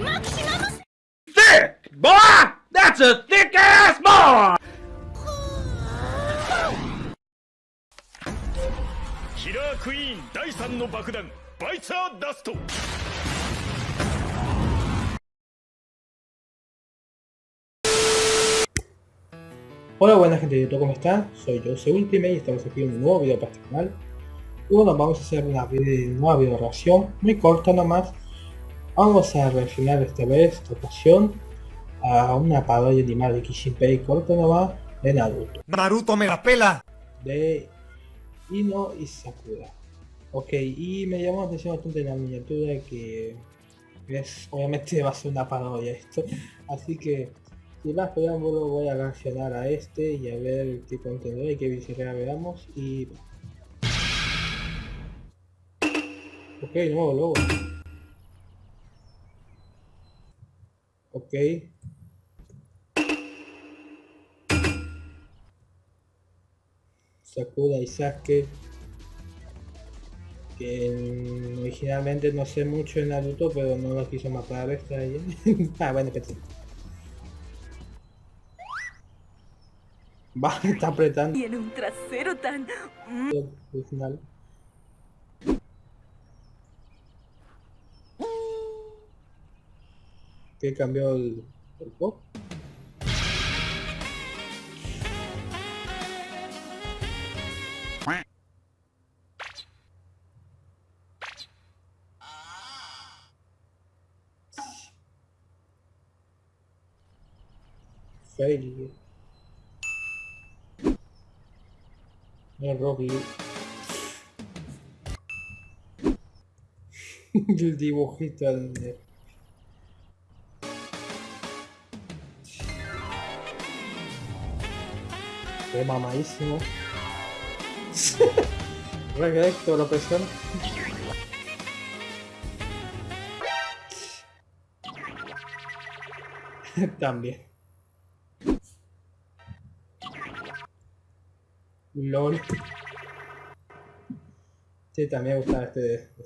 Thick! Boy! That's a thick ass boy! Killer Queen 第3の爆弾バイツァーダスト Hola buena gente de YouTube, ¿cómo están? Soy yo, soy Ultimate y estamos aquí en un nuevo video para este canal. Y bueno, vamos a hacer una, video, una video reacción muy corta nomás Vamos a reaccionar esta vez, esta ocasión, a una parodia animal de Kishinpei corta nomás de Naruto. Naruto me la pela. De Ino y Sakura. Ok, y me llamó la atención bastante la miniatura que es, obviamente va a ser una parodia esto. Así que sin más preámbulo voy a reaccionar a este y a ver qué contenido y qué visibilidad veamos y... Ok, nuevo logo. Ok. Sakura y Sasuke. Que originalmente no sé mucho en Naruto, pero no lo quiso matar esta ahí. ah, bueno, pensé. Va, está apretando. Tiene un trasero tan... final. ¿Qué cambió el, el pop? Failure. El Rocky. el dibujito de- Qué mamadísimo. Recto la presión. También. LOL. Sí, también me gusta este de, de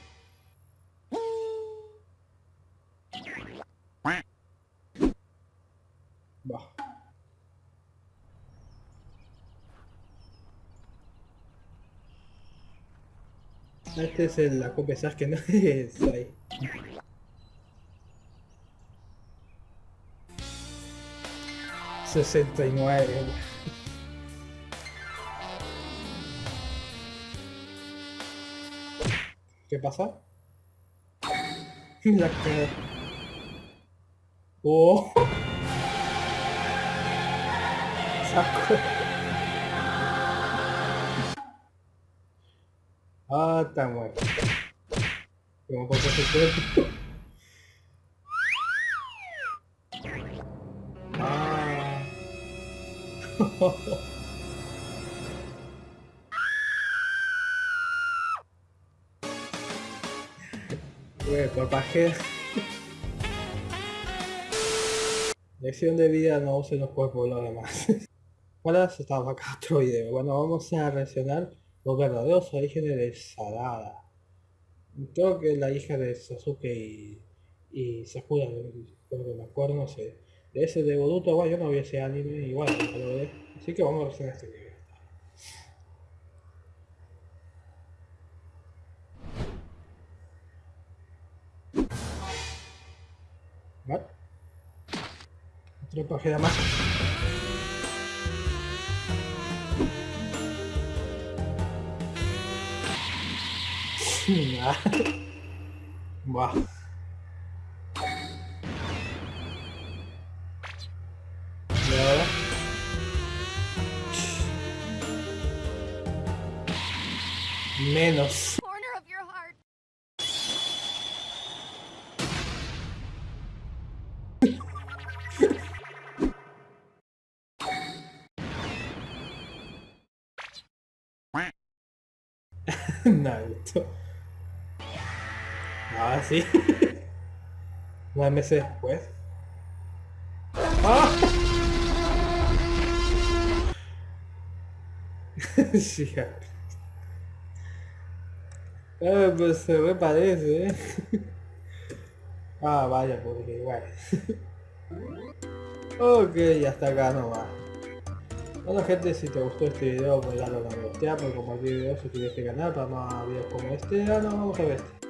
Este es el, copia Sasuke, no es ahí. Sesenta y nueve. ¿Qué pasa? La cara. Oh. Saco. Está muerto. ¿Cómo puede ser cuerpo? Ah. Güey, papaje. Lección de vida no usen los cuerpos lo demás. Hola, estamos acá otro video. Bueno, vamos a reaccionar los verdaderos orígenes de Sarada. Creo que la hija de Sasuke y, y Sakura, creo que me acuerdo, no sé. De ese de Boruto, yo no vi ese anime lo ve. Así que vamos a reaccionar este video. ¿Vale? Otra página más. Buah. Menos. Naruto. Ahora sí. Nueve meses después. ¡Ah! sí. Ah, pues se me parece, ¿eh? ah, vaya, porque igual. ok, hasta acá nomás. Bueno gente, si te gustó este video, pues dale a me gusta, por compartir videos, suscribirte al canal para más videos como este. Nos vamos a ver este.